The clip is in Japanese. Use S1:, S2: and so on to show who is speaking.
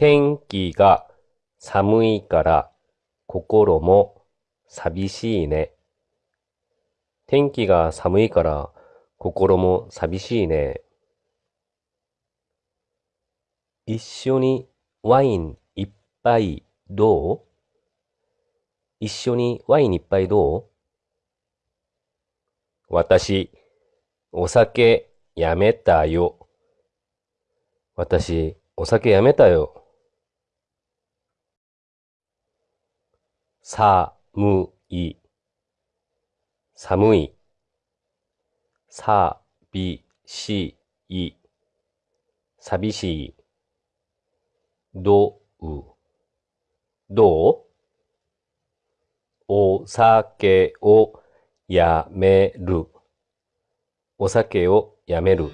S1: 天気が寒いから心も寂しいね。天気が寒いから心も寂しいね。一緒にワイン一杯どう？一緒にワイン一杯どう？私、お酒やめたよ。私、お酒やめたよ。寒い、寒い。寂しい、寂しい。どう、どう？お酒をやめる。お酒をやめる。